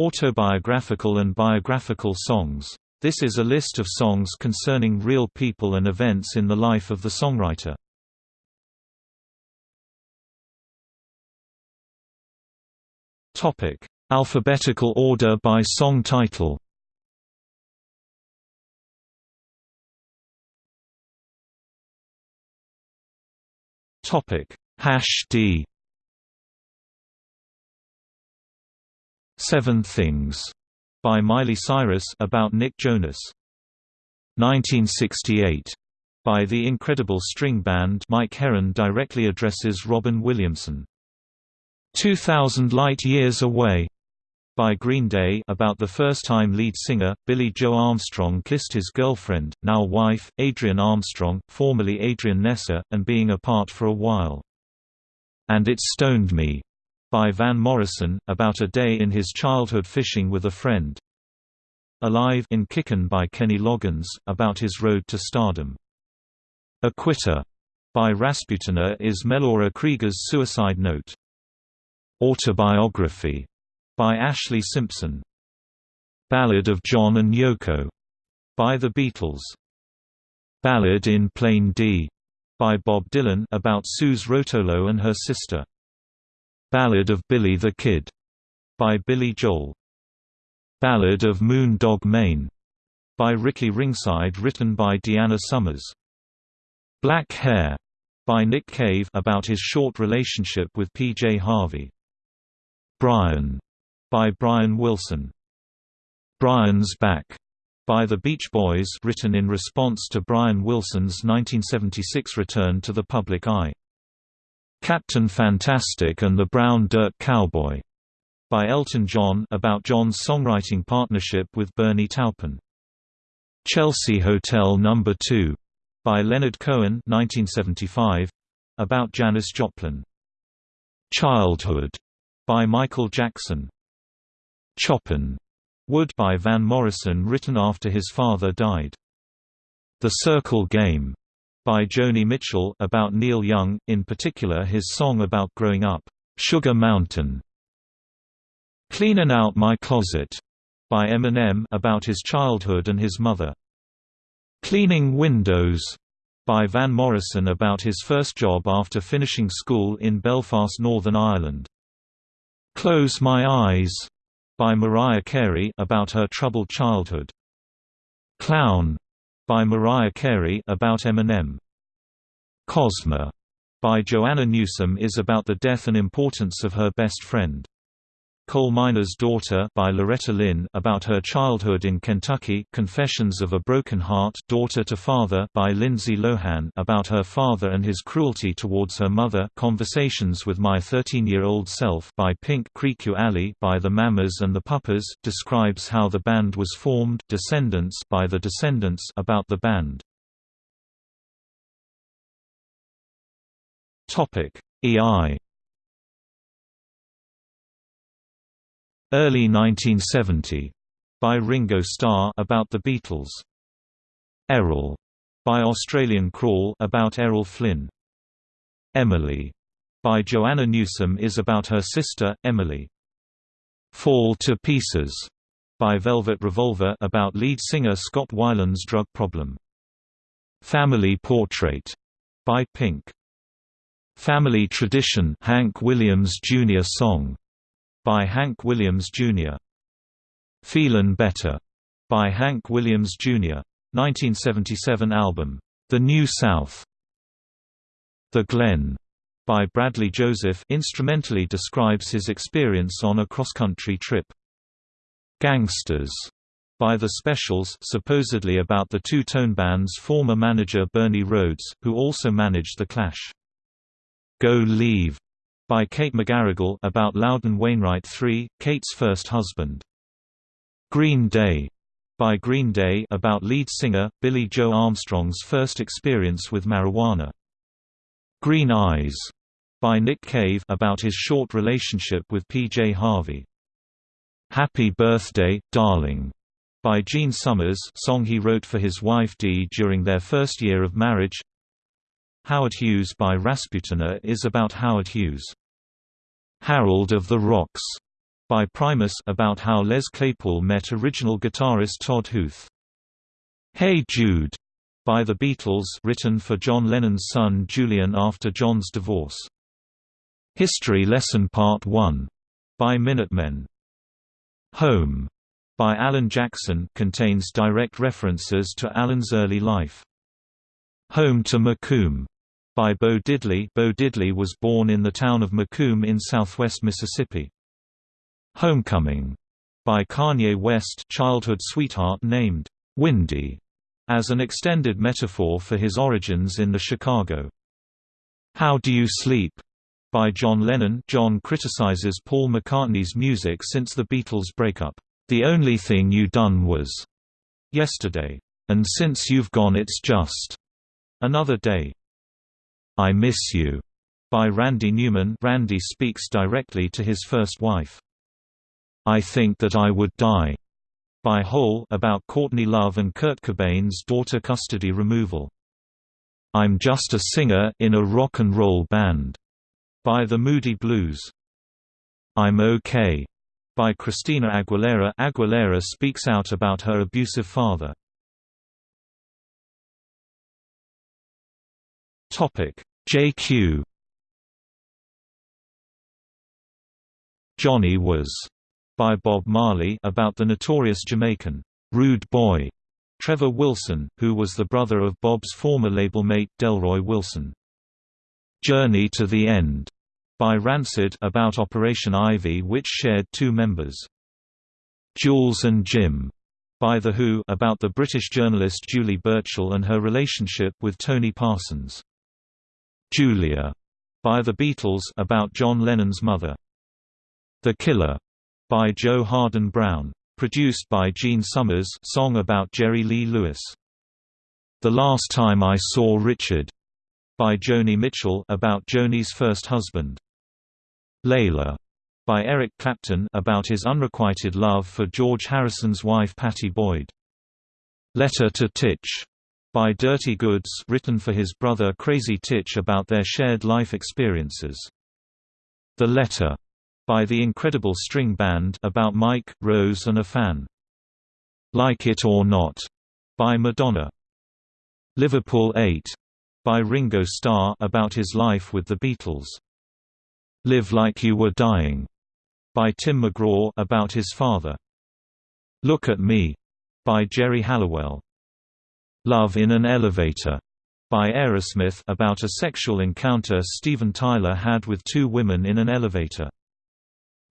Autobiographical and biographical songs. This is a list of songs concerning real people and events in the life of the songwriter. Topic: Alphabetical order by song title. Topic: Hash D. Seven Things by Miley Cyrus about Nick Jonas. 1968 by the Incredible String Band Mike Heron directly addresses Robin Williamson. 2000 Light Years Away by Green Day about the first-time lead singer, Billie Joe Armstrong kissed his girlfriend, now wife, Adrienne Armstrong, formerly Adrienne Nesser, and being apart for a while. And It Stoned Me, by Van Morrison, about a day in his childhood fishing with a friend. Alive in Kickin' by Kenny Loggins, about his road to stardom. A Quitter by Rasputina is Melora Creager's suicide note. Autobiography by Ashlee Simpson. Ballad of John and Yoko by The Beatles. Ballad in Plain D by Bob Dylan about Suze Rotolo and her sister. Ballad of Billy the Kid by Billy Joel. Ballad of Moon Dog Maine by Ricky Ringside written by Deanna Summers. Black Hair by Nick Cave about his short relationship with PJ Harvey. Brian by Brian Wilson. Brian's Back by the Beach Boys written in response to Brian Wilson's 1976 return to the public eye. Captain Fantastic and the Brown Dirt Cowboy by Elton John about John's songwriting partnership with Bernie Taupin. Chelsea Hotel No. 2 by Leonard Cohen 1975 about Janis Joplin. Childhood by Michael Jackson. Choppin' Wood by Van Morrison written after his father died. The Circle Game by Joni Mitchell about Neil Young, in particular his song about growing up, Sugar Mountain. Cleanin' Out My Closet by Eminem about his childhood and his mother. Cleaning Windows by Van Morrison about his first job after finishing school in Belfast, Northern Ireland. Close My Eyes by Mariah Carey about her troubled childhood. Clown by Mariah Carey about Eminem. Cosmia by Joanna Newsom is about the death and importance of her best friend. Coal Miner's Daughter by Loretta Lynn about her childhood in Kentucky Confessions of a Broken Heart Daughter to Father by Lindsay Lohan about her father and his cruelty towards her mother Conversations with My 13-Year-Old Self by Pink Creeque Alley by The Mamas and the Papas describes how the band was formed Descendents by The Descendents about the band. EI Early 1970 by Ringo Starr about the Beatles. Errol by Australian Crawl about Errol Flynn. Emily by Joanna Newsom is about her sister, Emily. Fall to Pieces by Velvet Revolver about lead singer Scott Weiland's drug problem. Family Portrait by Pink. Family Tradition Hank Williams Jr. song by Hank Williams Jr. Feelin' Better by Hank Williams Jr. 1977 album, The New South. The Glen by Bradley Joseph instrumentally describes his experience on a cross-country trip. Gangsters by The Specials supposedly about the two-tone band's former manager Bernie Rhodes, who also managed The Clash. Go Leave by Kate McGarrigle about Loudon Wainwright III, Kate's first husband. Green Day by Green Day about lead singer, Billie Joe Armstrong's first experience with marijuana. Green Eyes by Nick Cave about his short relationship with P.J. Harvey. Happy Birthday, Darling by Gene Summers song he wrote for his wife Dee during their first year of marriage Howard Hughes by Rasputina is about Howard Hughes. Harold of the Rocks by Primus about how Les Claypool met original guitarist Todd Huth. Hey Jude by The Beatles written for John Lennon's son Julian after John's divorce. History Lesson Part 1 by Minutemen. Home by Alan Jackson contains direct references to Alan's early life. Home to McComb by Bo Diddley Bo Diddley was born in the town of McComb in southwest Mississippi. Homecoming by Kanye West childhood sweetheart named Windy as an extended metaphor for his origins in the Chicago. How Do You Sleep? by John Lennon John criticizes Paul McCartney's music since the Beatles' breakup. The only thing you done was yesterday. And since you've gone it's just another day. I Miss You by Randy Newman Randy speaks directly to his first wife. I Think That I Would Die by Hole about Courtney Love and Kurt Cobain's daughter custody removal. I'm Just a Singer in a Rock and Roll Band by the Moody Blues. I'm OK by Christina Aguilera. Aguilera speaks out about her abusive father. Topic: JQ Johnny was by Bob Marley about the notorious Jamaican, rude boy, Trevor Wilson, who was the brother of Bob's former label mate Delroy Wilson. Journey to the End, by Rancid about Operation Ivy which shared two members. Jules and Jim, by The Who about the British journalist Julie Burchill and her relationship with Tony Parsons. Julia, by The Beatles about John Lennon's mother. The Killer, by Joe Harden Brown. Produced by Gene Summers song about Jerry Lee Lewis. The Last Time I Saw Richard, by Joni Mitchell about Joni's first husband. Layla, by Eric Clapton about his unrequited love for George Harrison's wife Pattie Boyd. Letter to Titch, by Dirty Goods written for his brother Crazy Titch about their shared life experiences. The Letter, by The Incredible String Band about Mike, Rose and a fan. Like It or Not, by Madonna. Liverpool 8, by Ringo Starr about his life with the Beatles. Live Like You Were Dying, by Tim McGraw about his father. Look at Me, by Geri Halliwell. Love in an Elevator, by Aerosmith about a sexual encounter Steven Tyler had with two women in an elevator.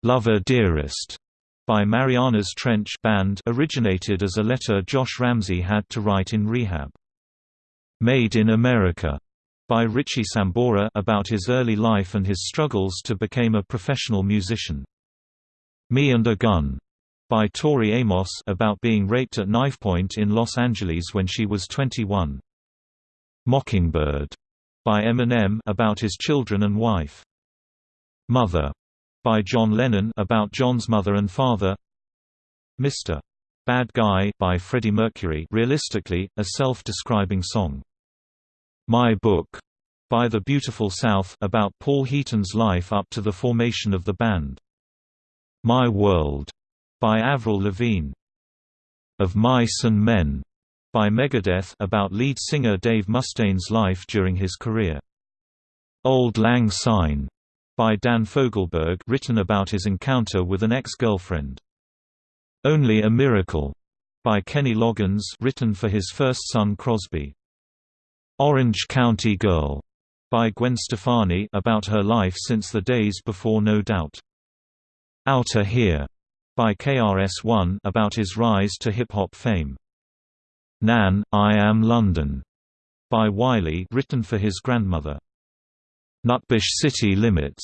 Lover Dearest by Marianas Trench Band originated as a letter Josh Ramsay had to write in rehab. Made in America by Richie Sambora about his early life and his struggles to become a professional musician. Me and a Gun by Tori Amos about being raped at knifepoint in Los Angeles when she was 21. Mockingbird by Eminem about his children and wife. Mother by John Lennon about John's mother and father Mr. Bad Guy by Freddie Mercury realistically, a self-describing song. My Book by The Beautiful South about Paul Heaton's life up to the formation of the band. My World by Avril Lavigne. Of Mice and Men by Megadeth about lead singer Dave Mustaine's life during his career. Auld Lang Syne by Dan Fogelberg written about his encounter with an ex-girlfriend. Only a Miracle by Kenny Loggins written for his first son Crosby. Orange County Girl by Gwen Stefani about her life since the days before No Doubt. Outta Here by KRS-One about his rise to hip-hop fame. Nan, I Am London by Wiley written for his grandmother. Nutbush City Limits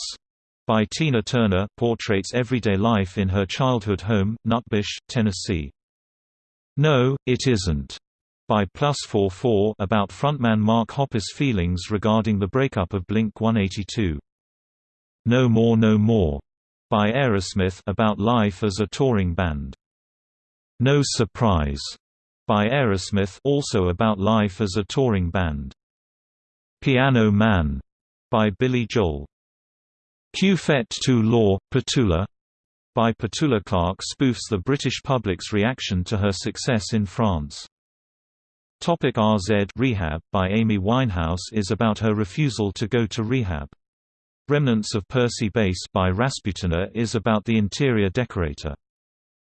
by Tina Turner portraits everyday life in her childhood home, Nutbush, Tennessee. No, It Isn't by Plus 44 about frontman Mark Hoppus' feelings regarding the breakup of Blink-182. No More No More by Aerosmith about life as a touring band. No Surprise by Aerosmith also about life as a touring band. Piano Man by Billy Joel. Fait tu Law, Petula? by Petula Clark spoofs the British public's reaction to her success in France. Topic RZ Rehab by Amy Winehouse is about her refusal to go to rehab. Remnants of Percy Base by Rasputina is about the interior decorator.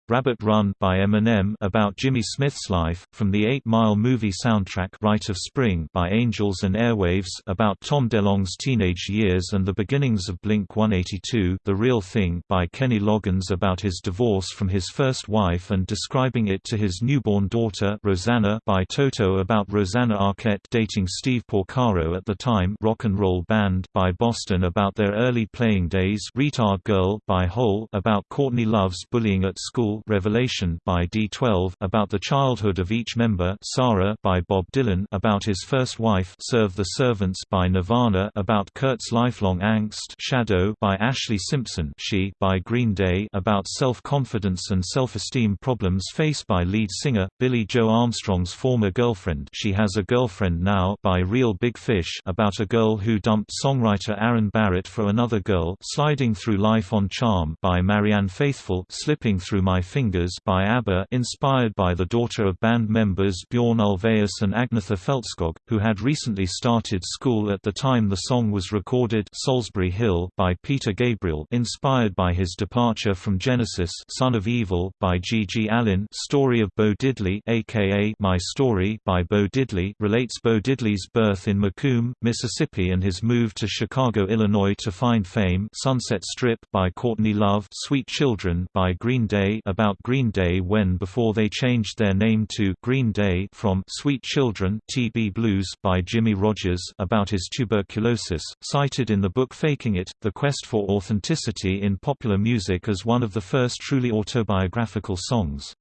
Rabbit Run by Eminem about Jimmy Smith's life, from the Eight Mile movie soundtrack Rite of Spring by Angels and Airwaves about Tom DeLonge's teenage years and the beginnings of Blink-182 The Real Thing by Kenny Loggins about his divorce from his first wife and describing it to his newborn daughter Rosanna by Toto about Rosanna Arquette dating Steve Porcaro at the time Rock and Roll Band by Boston about their early playing days Retard Girl by Hole about Courtney Love's bullying at school Revelation by D12 about the childhood of each member Sarah by Bob Dylan about his first wife Serve the Servants by Nirvana about Kurt's lifelong angst Shadow by Ashlee Simpson She by Green Day about self-confidence and self-esteem problems faced by lead singer, Billie Joe Armstrong's former girlfriend She Has a Girlfriend Now by Reel Big Fish about a girl who dumped songwriter Aaron Barrett for another girl Sliding Through Life on Charm by Marianne Faithfull Slipping Through My Fingers by ABBA inspired by the daughter of band members Bjorn Ulvaeus and Agnetha Fältskog, who had recently started school at the time the song was recorded Solsbury Hill by Peter Gabriel inspired by his departure from Genesis Son of Evil by G.G. Allin Story of Bo Diddley aka My Story by Bo Diddley relates Bo Diddley's birth in McComb, Mississippi and his move to Chicago, Illinois to find fame Sunset Strip by Courtney Love Sweet Children by Green Day about Green Day when before they changed their name to Green Day from Sweet Children TB Blues by Jimmie Rodgers about his tuberculosis, cited in the book Faking It, The Quest for Authenticity in Popular Music as one of the first truly autobiographical songs.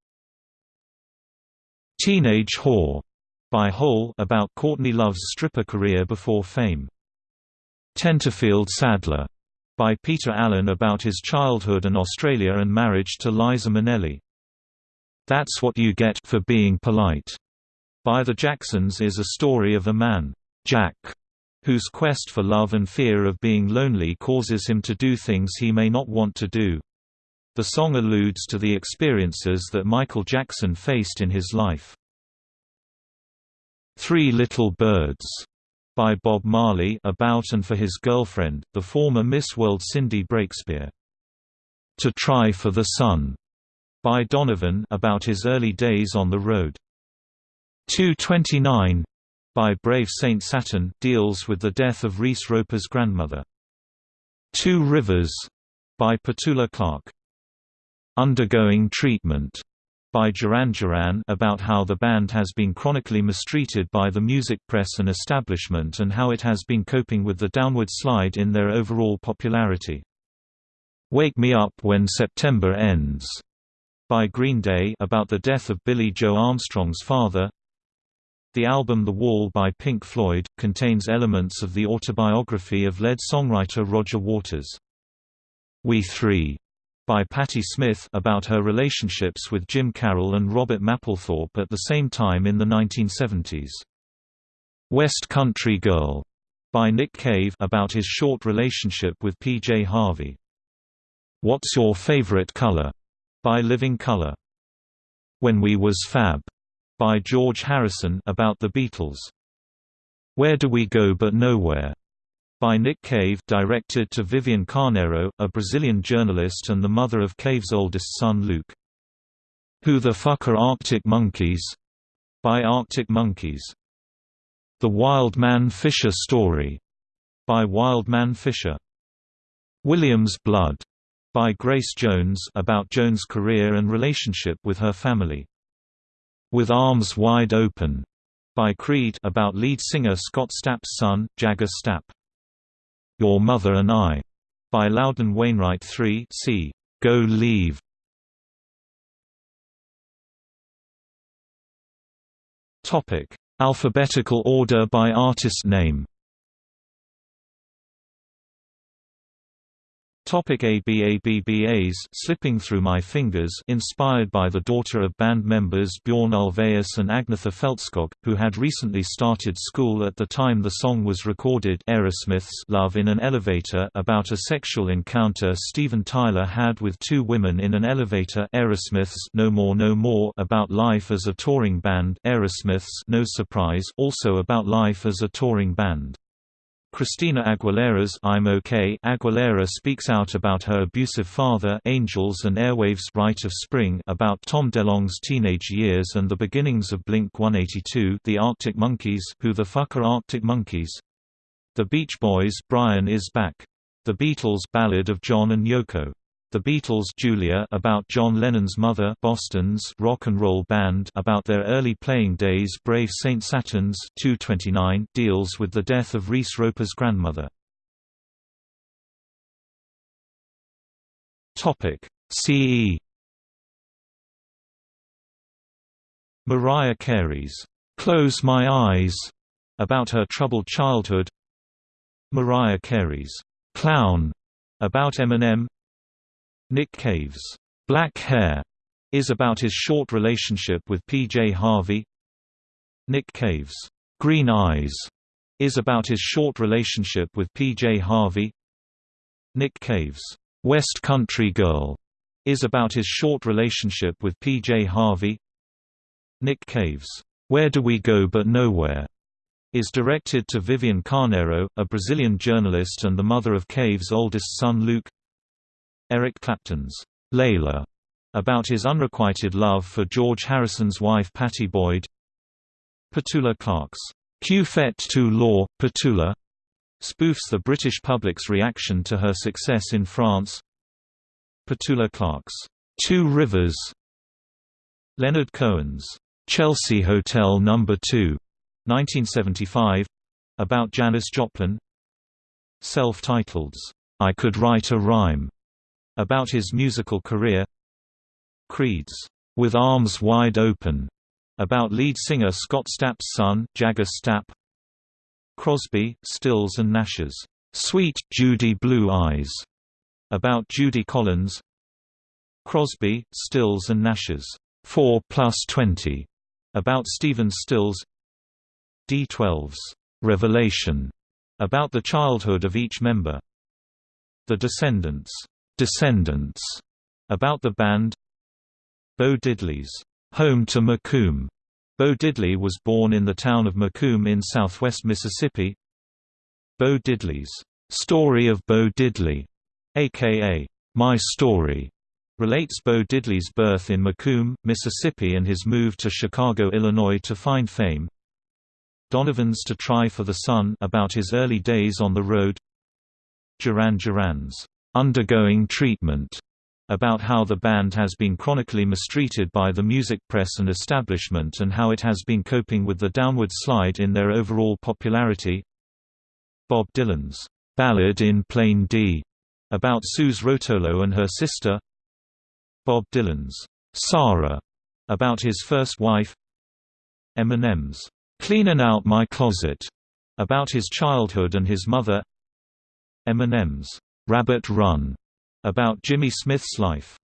Teenage Whore by Hole about Courtney Love's stripper career before fame. Tenterfield Saddler by Peter Allen about his childhood in Australia and marriage to Liza Minnelli. That's What You Get for Being Polite by the Jacksons is a story of a man, Jack, whose quest for love and fear of being lonely causes him to do things he may not want to do. The song alludes to the experiences that Michael Jackson faced in his life. Three Little Birds by Bob Marley about and for his girlfriend, the former Miss World Cindy Breakspeare. To Try for the Sun by Donovan about his early days on the road. 229 by Brave Saint Saturn deals with the death of Reese Roper's grandmother. Two Rivers by Petula Clark. Undergoing Treatment by Duran Duran about how the band has been chronically mistreated by the music press and establishment and how it has been coping with the downward slide in their overall popularity. Wake Me Up When September Ends by Green Day about the death of Billie Joe Armstrong's father. The album The Wall by Pink Floyd, contains elements of the autobiography of lead songwriter Roger Waters. We Three by Patti Smith about her relationships with Jim Carroll and Robert Mapplethorpe at the same time in the 1970s. West Country Girl by Nick Cave about his short relationship with P.J. Harvey. What's Your Favorite Color by Living Colour. When We Was Fab by George Harrison about the Beatles. Where Do We Go But Nowhere by Nick Cave directed to Vivian Carneiro, a Brazilian journalist and the mother of Cave's oldest son Luke. Who the Fuck Are Arctic Monkeys? by Arctic Monkeys. The Wild Man Fischer Story by Wild Man Fischer. William's Blood by Grace Jones about Jones' career and relationship with her family. With Arms Wide Open by Creed about lead singer Scott Stapp's son, Jagger Stapp. Your Mother and I, by Loudon Wainwright III c. Go Leave. Topic: Alphabetical order by artist name. Topic ABABBAs Slipping Through My Fingers inspired by the daughter of band members Bjorn Ulvaeus and Agnetha Fältskog, who had recently started school at the time the song was recorded Aerosmith's Love in an Elevator about a sexual encounter Steven Tyler had with two women in an elevator Aerosmith's No More No More about life as a touring band Aerosmith's No Surprise also about life as a touring band. Christina Aguilera's I'm OK Aguilera speaks out about her abusive father Angels and Airwaves Rite of Spring about Tom DeLonge's teenage years and the beginnings of Blink-182 The Arctic Monkeys Who the Fuck are Arctic Monkeys? The Beach Boys Brian is Back. The Beatles Ballad of John and Yoko the Beatles' Julia about John Lennon's mother Boston's rock and roll band about their early playing days Brave St. Saturns 229 deals with the death of Reese Roper's grandmother. Topic CE Mariah Carey's Close My Eyes about her troubled childhood Mariah Carey's Clown about Eminem Nick Cave's Black Hair is about his short relationship with P.J. Harvey. Nick Cave's Green Eyes is about his short relationship with P.J. Harvey. Nick Cave's West Country Girl is about his short relationship with P.J. Harvey. Nick Cave's Where Do We Go But Nowhere is directed to Vivian Carneiro, a Brazilian journalist and the mother of Cave's oldest son Luke. Eric Clapton's Layla, about his unrequited love for George Harrison's wife Pattie Boyd. Petula Clark's Que fait tu law, Petula, spoofs the British public's reaction to her success in France. Petula Clark's Two Rivers, Leonard Cohen's Chelsea Hotel No. 2, 1975, about Janis Joplin. Self-titled, I Could Write a Rhyme, about his musical career. Creed's With Arms Wide Open, about lead singer Scott Stapp's son, Jagger Stapp. Crosby, Stills and Nash's Sweet, Judy Blue Eyes, about Judy Collins. Crosby, Stills and Nash's 4 plus 20, about Stephen Stills. D12's Revelation, about the childhood of each member. The Descendents Descendents, about the band Bo Diddley's home to McComb. Bo Diddley was born in the town of McComb in southwest Mississippi. Bo Diddley's Story of Bo Diddley, aka My Story, relates Bo Diddley's birth in McComb, Mississippi and his move to Chicago, Illinois to find fame. Donovan's To Try for the Sun about his early days on the road. Duran Duran's undergoing treatment about how the band has been chronically mistreated by the music press and establishment and how it has been coping with the downward slide in their overall popularity. Bob Dylan's Ballad in Plain D about Suze Rotolo and her sister. Bob Dylan's Sarah about his first wife. Eminem's Cleanin' Out My Closet about his childhood and his mother. Eminem's Rabbit Run, about Jimmy Smith's life.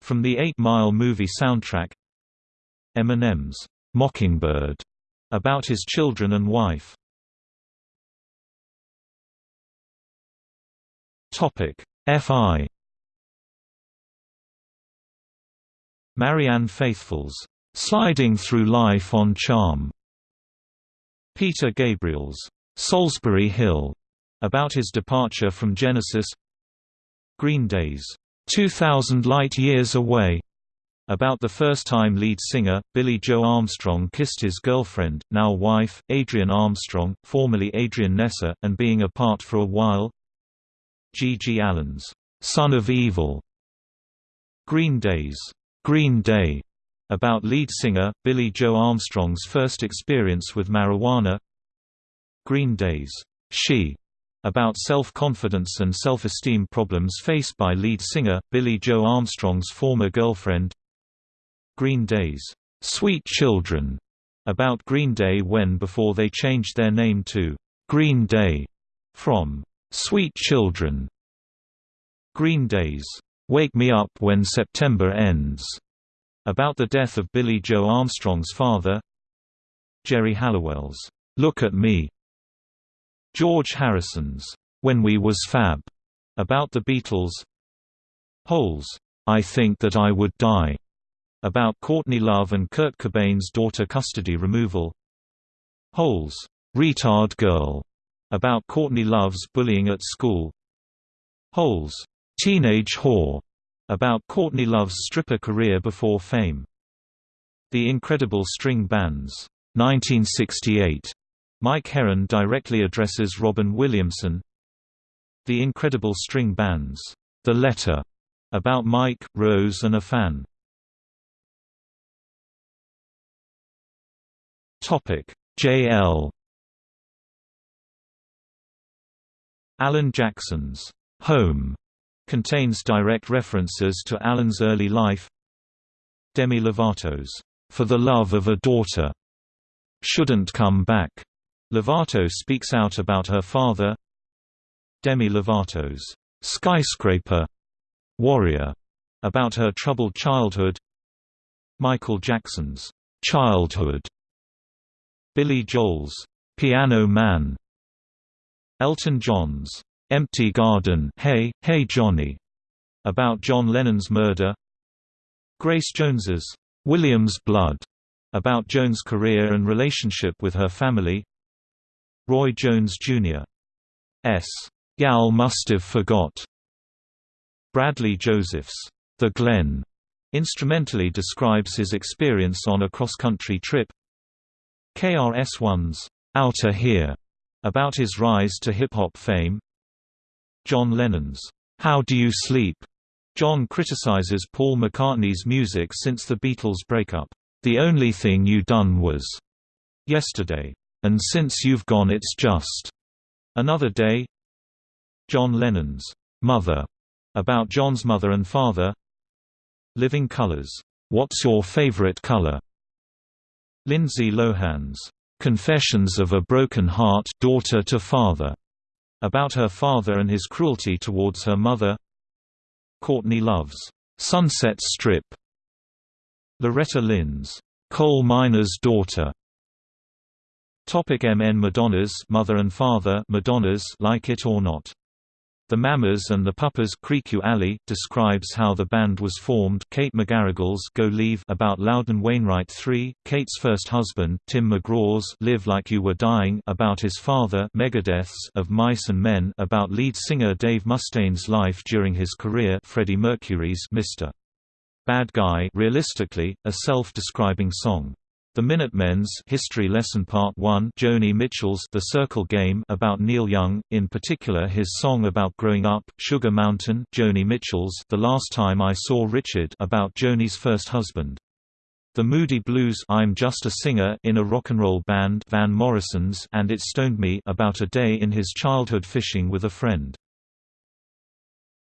From the Eight Mile movie soundtrack Eminem's Mockingbird, about his children and wife. Fi Marianne Faithfull's Sliding Through Life on Charm Peter Gabriel's Solsbury Hill about his departure from Genesis. Green Day's 2,000 Light Years Away. About the first time lead singer, Billie Joe Armstrong kissed his girlfriend, now wife, Adrienne Armstrong, formerly Adrienne Nesser, and being apart for a while. G. Allin's Son of Evil. Green Day's Green Day. About lead singer, Billie Joe Armstrong's first experience with marijuana. Green Day's She about self-confidence and self-esteem problems faced by lead singer, Billie Joe Armstrong's former girlfriend Green Day's "'Sweet Children' about Green Day when before they changed their name to "'Green Day' from "'Sweet Children' Green Days, "'Wake Me Up When September Ends' about the death of Billie Joe Armstrong's father Geri Halliwell's, "'Look at Me' George Harrison's, "'When We Was Fab' about the Beatles Hole's, "'I Think That I Would Die' about Courtney Love and Kurt Cobain's daughter custody removal Hole's, "'Retard Girl' about Courtney Love's bullying at school Hole's, "'Teenage Whore' about Courtney Love's stripper career before fame. The Incredible String Bands. 1968. Mike Heron directly addresses Robin Williamson. The Incredible String Bands. The Letter. About Mike, Rose and a fan. Topic: J.L. Alan Jackson's Home contains direct references to Alan's early life. Demi Lovato's For the Love of a Daughter shouldn't come back. Lovato speaks out about her father. Demi Lovato's Skyscraper Warrior about her troubled childhood. Michael Jackson's Childhood Billy Joel's Piano Man Elton John's Empty Garden Hey, Hey Johnny about John Lennon's murder Grace Jones's William's Blood about Jones' career and relationship with her family Roy Jones Jr. S. Gal Must've Forgot Bradley Joseph's The Glen instrumentally describes his experience on a cross-country trip KRS-One's Outta Here about his rise to hip-hop fame John Lennon's How Do You Sleep? John criticizes Paul McCartney's music since the Beatles' breakup. The only thing you done was yesterday. And since you've gone it's just another day. John Lennon's Mother about John's mother and father. Living Colors. What's your favorite color? Lindsay Lohan's Confessions of a Broken Heart Daughter to Father about her father and his cruelty towards her mother Courtney Love's Sunset Strip Loretta Lynn's Coal Miner's Daughter Topic MN Madonna's Mother and Father Madonna's Like It or Not the Mamas and the Papas Creeque Alley describes how the band was formed Kate McGarrigle's Go Leave about Loudon Wainwright III, Kate's first husband, Tim McGraw's Live Like You Were Dying about his father Megadeth's of Mice and Men about lead singer Dave Mustaine's life during his career Freddie Mercury's Mr. Bad Guy realistically, a self-describing song. The Minutemen's History Lesson Part 1 Joni Mitchell's The Circle Game about Neil Young, in particular his song about growing up, Sugar Mountain Joni Mitchell's The Last Time I Saw Richard about Joni's first husband. The Moody Blues I'm Just a Singer in a Rock and Roll Band Van Morrison's and It Stoned Me about a day in his childhood fishing with a friend.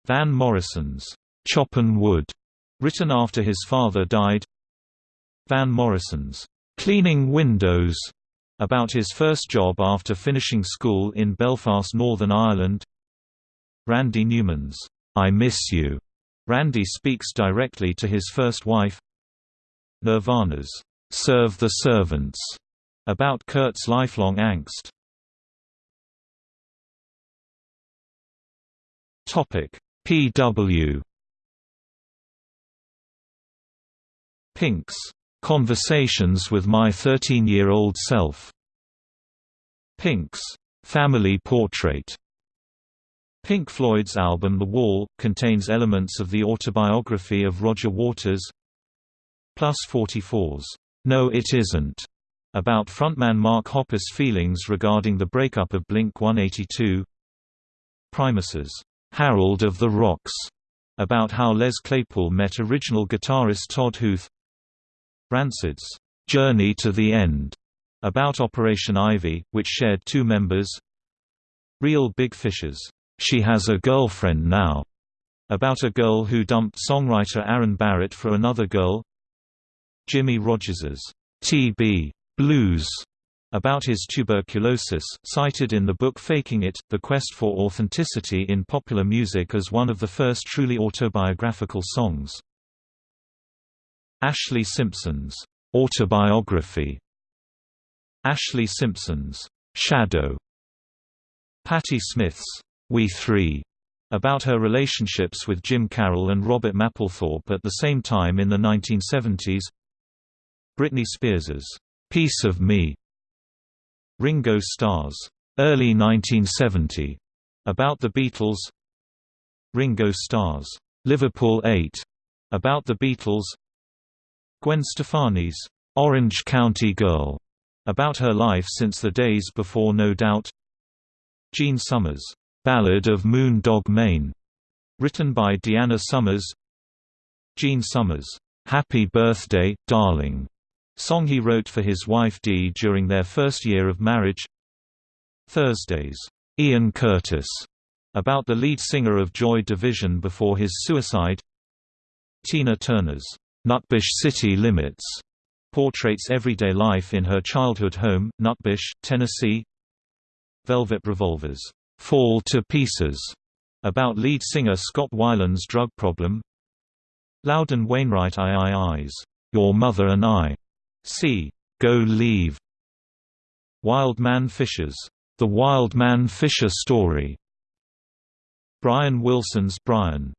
Van Morrison's Choppin' Wood, written after his father died Van Morrison's "'Cleaning Windows' about his first job after finishing school in Belfast, Northern Ireland. Randy Newman's "'I Miss You' Randy speaks directly to his first wife. Nirvana's "'Serve the Servants' about Kurt's lifelong angst. Topic P.W. Pink's Conversations with My 13-Year-Old Self. Pink's Family Portrait. Pink Floyd's album The Wall, contains elements of the autobiography of Roger Waters. Plus 44's No It Isn't, about frontman Mark Hoppus' feelings regarding the breakup of Blink-182. Primus's Harold of the Rocks, about how Les Claypool met original guitarist Todd Huth. Rancid's Journey to the End, about Operation Ivy, which shared two members. Reel Big Fish's, She Has a Girlfriend Now, about a girl who dumped songwriter Aaron Barrett for another girl. Jimmie Rodgers's TB Blues, about his tuberculosis, cited in the book Faking It, The Quest for Authenticity in Popular Music as one of the first truly autobiographical songs. Ashlee Simpson's autobiography. Ashlee Simpson's Shadow. Patti Smith's We Three about her relationships with Jim Carroll and Robert Mapplethorpe at the same time in the 1970s Britney Spears's Piece of Me. Ringo Starr's early 1970 about the Beatles. Ringo Starr's Liverpool 8 about the Beatles Gwen Stefani's Orange County Girl about her life since the days before No Doubt. Gene Summers' Ballad of Moon Dog Maine, written by Deanna Summers. Gene Summers' Happy Birthday, Darling, song he wrote for his wife Dee during their first year of marriage. Thursday's Ian Curtis, about the lead singer of Joy Division before his suicide. Tina Turner's Nutbush City Limits portraits everyday life in her childhood home, Nutbush, Tennessee. Velvet Revolver's Fall to Pieces, about lead singer Scott Weiland's drug problem. Loudon Wainwright III's Your Mother and I. See Go Leave. Wild Man Fischer's The Wild Man Fisher Story. Brian Wilson's Brian